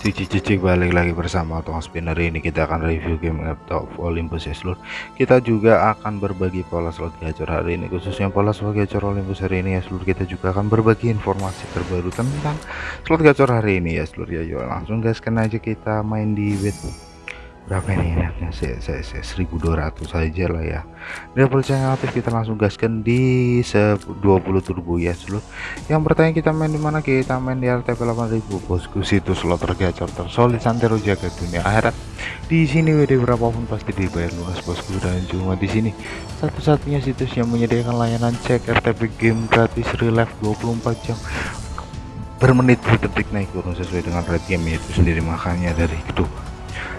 Cici-cici balik lagi bersama Tong Spinner. Ini kita akan review game laptop Olympus ya seluruh kita juga akan berbagi pola slot gacor hari ini khususnya pola slot gacor Olympus hari ini ya seluruh kita juga akan berbagi informasi terbaru tentang slot gacor hari ini ya seluruh ya yuk langsung gaskan aja kita main di bet berapa ini enaknya saya 1200 saja lah ya. Double channel aktif kita langsung gaskan di 20 turbo ya seluruh yang pertanyaan kita main di mana? Kita main di RTP 8000 bosku situ slot tergacor tersolid santero jaga dunia akhirat. Di sini WD berapapun pasti dibayar lunas bosku dan cuma di sini. Satu-satunya situs yang menyediakan layanan cek RTP game gratis relive 24 jam. Bermenit detik naik turun sesuai dengan rate game itu sendiri makanya dari itu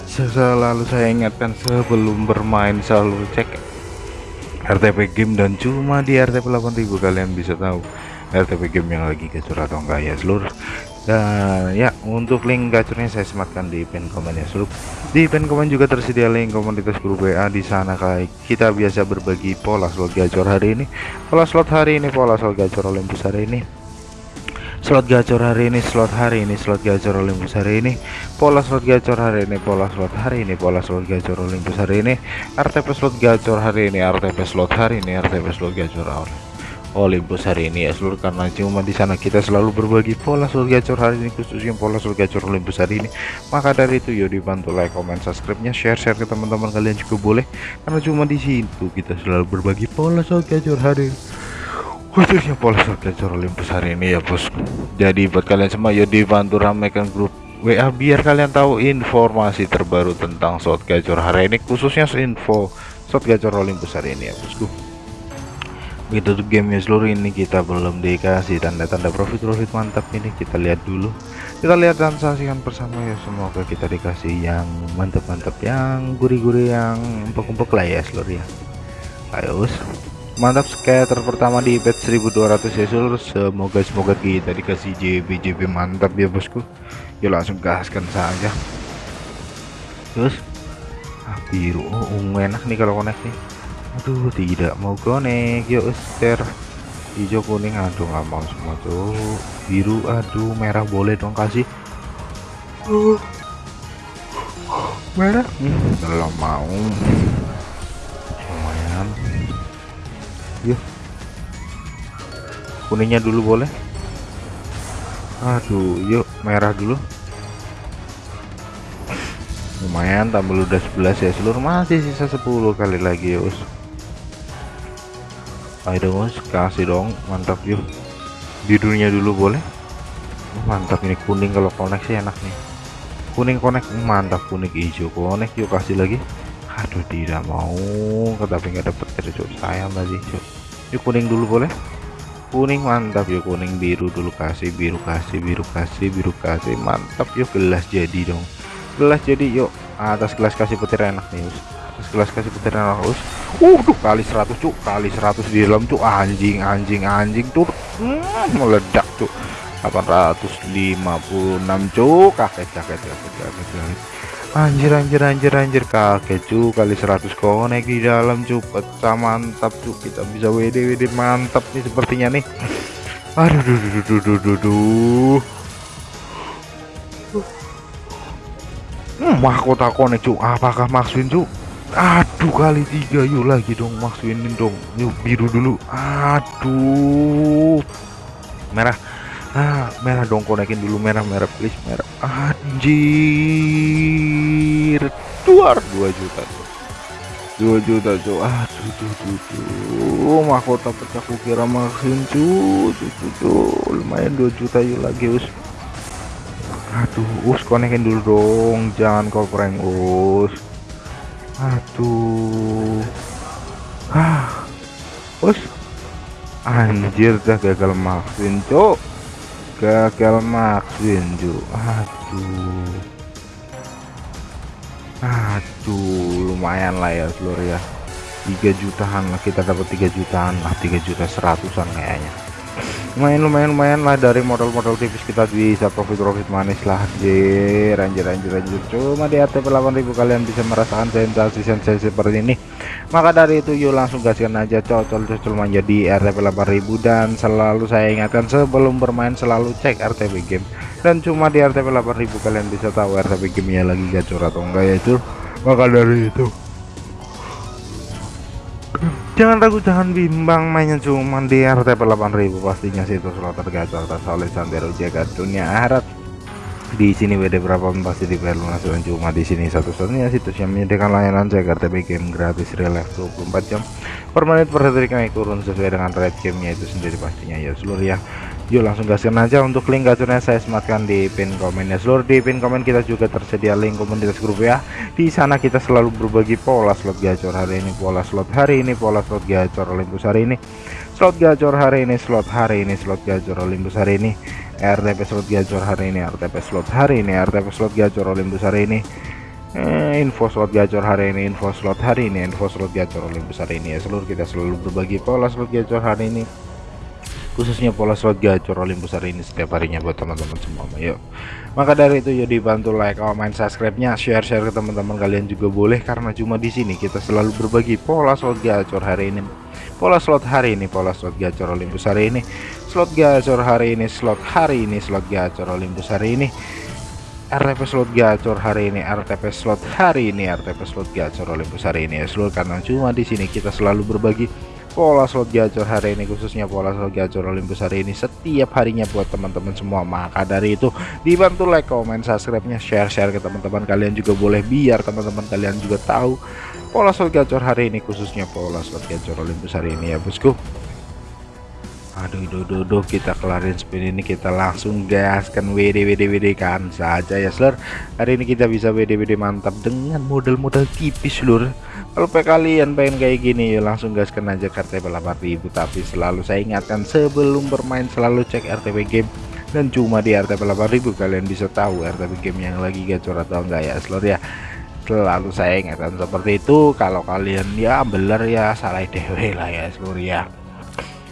selalu saya ingatkan sebelum bermain selalu cek RTP game dan cuma di RTP 8000 kalian bisa tahu RTP game yang lagi gacor atau enggak ya seluruh. Dan ya untuk link gacornya saya sematkan di pin komen ya seluruh. Di pin komen juga tersedia link komunitas grup WA di sana kayak kita biasa berbagi pola slot gacor hari ini. Pola slot hari ini pola slot gacor Olympus hari ini slot gacor hari ini slot hari ini slot gacor Olympus hari ini. Pola slot gacor hari ini pola slot hari ini pola slot gacor Olympus hari ini. RTP slot gacor hari ini RTP slot hari ini RTP slot gacor Olympus hari ini. Ya seluruh karena cuma di sana kita selalu berbagi pola slot gacor hari ini khususnya pola slot gacor Olympus hari ini. Maka dari itu yuk dibantu like comment subscribe nya share share ke teman-teman kalian juga boleh. Karena cuma di situ kita selalu berbagi pola slot gacor hari ini khususnya pola gacor Olympus hari ini ya bos. Jadi buat kalian semua ya dibantu ramaikan grup WA biar kalian tahu informasi terbaru tentang shot gacor hari ini khususnya info shot gacor Olympus hari ini ya bosku. Begitu tuh game seluruh ini kita belum dikasih tanda-tanda profit-profit mantap ini. Kita lihat dulu. Kita lihat dan saksikan bersama ya. Semoga kita dikasih yang mantap-mantap yang gurih-gurih yang empuk-empuk lah ya seluruh ya ayo mantap scatter pertama di bet 1200 ya seluruh semoga semoga kita dikasih JB JB mantap ya bosku. Yuk langsung gaskan saja. Terus? Ah, biru. Oh ungu enak nih kalau connect nih. Aduh tidak mau connect yuk ster hijau kuning. Aduh nggak mau semua tuh biru aduh merah boleh dong kasih. Uh. merah? Hmm, belum mau yuk kuningnya dulu boleh. Aduh yuk merah dulu. Lumayan tambah udah 11 ya. Seluruh masih sisa 10 kali lagi ya us. Ayo dong kasih dong. Mantap yuk. Birunya dulu boleh. Mantap ini kuning kalau koneksi enak nih. Kuning konek mantap. Kuning hijau konek yuk kasih lagi aduh tidak mau. Tapi nggak dapet terus sayang tadi yuk kuning dulu boleh? Kuning mantap. Yuk kuning biru dulu. Kasih biru kasih biru kasih biru kasih. Mantap. Yuk gelas jadi dong. Gelas jadi yuk. Atas gelas kasih petir enak nih us. Atas gelas kasih petir enak us. Uh kali 100 cuk. Kali 100 di dalam cuk. Anjing anjing anjing tuh hmm, meledak cuk. 856 cuk. Kaget kaget kaget kaget, kaget anjir anjir anjir anjir. Kakek cu kali 100 konek di dalam cu pecah mantap cu kita bisa WD WD mantap nih sepertinya nih. Aduh duh duh duh duh duh duh. Hmm, mahkota konek cu apakah maksudin cu aduh kali tiga. Yuk lagi dong maksudin dong. Yuk biru dulu. Aduh. Merah. Ah merah dong konekin dulu. Merah merah. Please merah. Anjir luar 2 juta tuh. 2 juta tuh. Aduh tuh tuh tuh mahkota pecah kukira maksin tuh tuh tuh lumayan 2 juta yuk lagi us. Aduh us konekin dulu dong. Jangan kau prank us. Aduh. Ah us. Anjir dah gagal maksin cok gagal maksudin ju aduh aduh lumayan lah ya seluruh ya. 3 jutaan lah kita dapat 3 jutaan lah 3 juta seratusan kayaknya lumayan lumayan lumayan lah dari modal-modal tipis kita bisa profit-profit manis lah. Anjir anjir anjir anjir. Cuma di RTP 8000 kalian bisa merasakan sensasi-sensasi seperti ini. Maka dari itu yuk langsung gaskan aja cocol-cocol menjadi RTP 8000 dan selalu saya ingatkan sebelum bermain selalu cek RTP game. Dan cuma di RTP 8000 kalian bisa tahu RTP gamenya lagi gacor atau enggak ya cuy maka dari itu jangan ragu jangan bimbang mainnya cuma di RTP 8000 pastinya situ slot tergacor oleh santero jaga dunia akhirat. Di sini WD berapa pasti dibayar lunas dan cuma di sini satu-satunya situs yang menyediakan layanan jaga RTP game gratis relax 24 jam per menit per detik turun sesuai dengan rate gamenya itu sendiri pastinya. Ya seluruh ya yuk langsung gaskan aja untuk link gacornya. Saya sematkan di pin komen ya. Seluruh di pin komen kita juga tersedia link komunitas grup ya. Di sana kita selalu berbagi pola slot gacor hari ini pola slot hari ini pola slot gacor Olympus hari ini. Slot gacor hari ini slot hari ini slot gacor Olympus hari ini. RTP slot gacor hari ini RTP slot hari ini RTP slot gacor Olympus hari ini. Eh, info slot gacor hari ini info slot hari ini info slot gacor Olympus hari ini ya. Seluruh kita selalu berbagi pola slot gacor hari ini khususnya pola slot gacor Olympus hari ini setiap harinya buat teman-teman semua yuk. Maka dari itu yuk dibantu like comment subscribe nya share share ke teman-teman kalian juga boleh karena cuma di sini kita selalu berbagi pola slot gacor hari ini. Pola slot hari ini pola slot gacor Olympus hari ini. Slot gacor hari ini. Slot hari ini slot gacor Olympus hari ini. RTP slot gacor hari ini. RTP slot hari ini. RTP slot gacor Olympus hari ini. Ya seluruh karena cuma di sini kita selalu berbagi pola slot gacor hari ini khususnya pola slot gacor Olympus hari ini setiap harinya buat teman-teman semua. Maka dari itu dibantu like comment subscribe nya share share ke teman-teman kalian juga boleh biar teman-teman kalian juga tahu pola slot gacor hari ini khususnya pola slot gacor Olympus hari ini ya bosku aduh duh, duh, duh, kita kelarin spin ini kita langsung gaskan WD WD WD kan saja ya seluruh hari ini kita bisa WD WD mantap dengan model-model tipis seluruh kalau kalian pengen kayak gini ya langsung gaskan aja RTP 8000 tapi selalu saya ingatkan sebelum bermain selalu cek RTP game. Dan cuma di RTP 8000 kalian bisa tahu RTP game yang lagi gacor atau enggak ya seluruh ya. Selalu saya ingatkan seperti itu. Kalau kalian ya beler ya salah dewe lah ya seluruh ya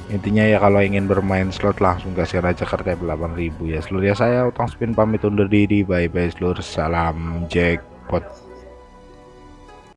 intinya ya kalau ingin bermain slot langsung gaskan aja RTP 8000 ya. Seluruh ya saya utang spin pamit undur diri. Bye bye seluruh. Salam jackpot